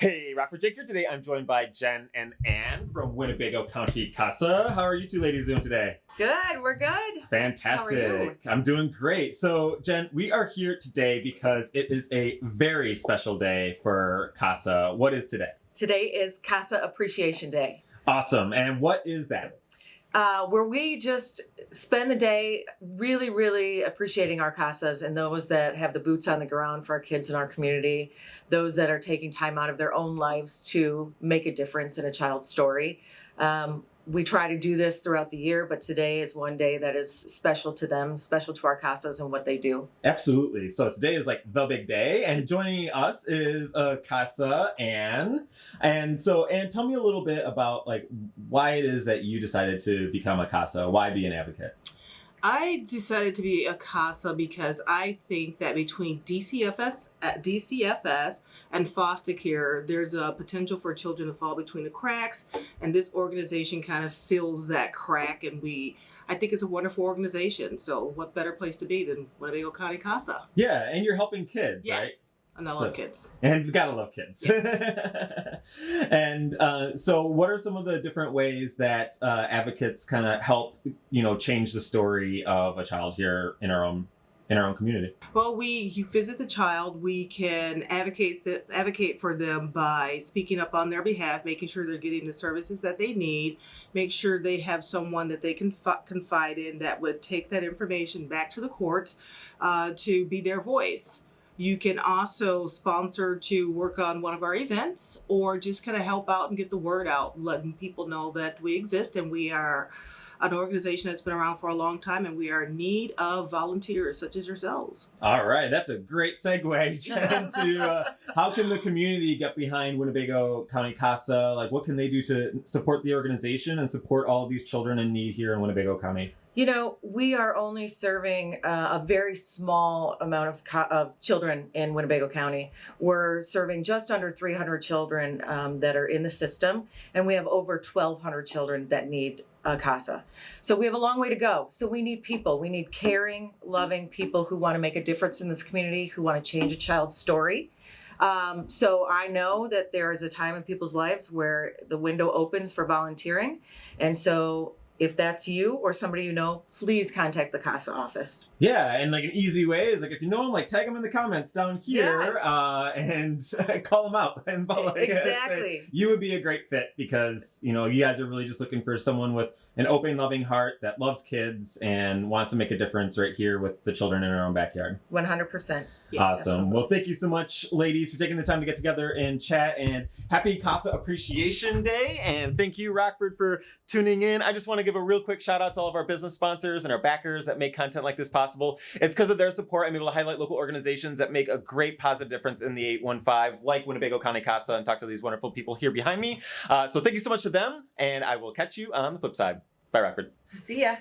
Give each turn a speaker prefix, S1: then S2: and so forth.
S1: Hey, Rockford Jake here today. I'm joined by Jen and Ann from Winnebago County Casa. How are you two ladies doing today?
S2: Good, we're good.
S1: Fantastic.
S2: How are you?
S1: I'm doing great. So, Jen, we are here today because it is a very special day for Casa. What is today?
S2: Today is Casa Appreciation Day,
S1: Awesome. And what is that?
S2: Uh, where we just spend the day really, really appreciating our Casas and those that have the boots on the ground for our kids in our community, those that are taking time out of their own lives to make a difference in a child's story. Um, we try to do this throughout the year, but today is one day that is special to them, special to our Casas and what they do.
S1: Absolutely. So today is like the big day, and joining us is uh, Casa Ann. And so, Ann, tell me a little bit about like why it is that you decided to become a Casa. Why be an advocate?
S3: I decided to be a CASA because I think that between DCFS, uh, DCFS and foster care, there's a potential for children to fall between the cracks, and this organization kind of fills that crack. And we, I think, it's a wonderful organization. So, what better place to be than Winnebago County CASA?
S1: Yeah, and you're helping kids, right?
S3: and I
S1: So-
S3: love kids.
S1: And we gotta love kids. and uh, so, what are some of the different ways that uh, advocates kind of help, you know, change the story of a child here in our own in our own community?
S3: Well, we you visit the child. We can advocate the, advocate for them by speaking up on their behalf, making sure they're getting the services that they need. Make sure they have someone that they can fi- confide in that would take that information back to the courts uh, to be their voice. You can also sponsor to work on one of our events, or just kind of help out and get the word out, letting people know that we exist and we are an organization that's been around for a long time and we are in need of volunteers such as yourselves.
S1: All right, that's a great segue Jen, to uh, how can the community get behind Winnebago County Casa? Like, what can they do to support the organization and support all of these children in need here in Winnebago County?
S2: You know, we are only serving uh, a very small amount of, co- of children in Winnebago County. We're serving just under 300 children um, that are in the system, and we have over 1,200 children that need a CASA. So we have a long way to go. So we need people. We need caring, loving people who want to make a difference in this community, who want to change a child's story. Um, so I know that there is a time in people's lives where the window opens for volunteering. And so if that's you or somebody you know, please contact the CASA office.
S1: Yeah, and like an easy way is like if you know them, like tag them in the comments down here uh, and call them out and like,
S2: Exactly.
S1: you would be a great fit because you know you guys are really just looking for someone with an open, loving heart that loves kids and wants to make a difference right here with the children in our own backyard.
S2: 100%.
S3: Yes,
S1: awesome.
S2: absolutely.
S1: Well, thank you so much, ladies, for taking the time to get together and chat. And happy Casa Appreciation Day. And thank you, Rockford, for tuning in. I just want to give a real quick shout out to all of our business sponsors and our backers that make content like this possible. It's because of their support I'm able to highlight local organizations that make a great positive difference in the 815, like Winnebago County Casa, and talk to these wonderful people here behind me. Uh, so thank you so much to them, and I will catch you on the flip side. Bye, Rockford.
S2: See ya.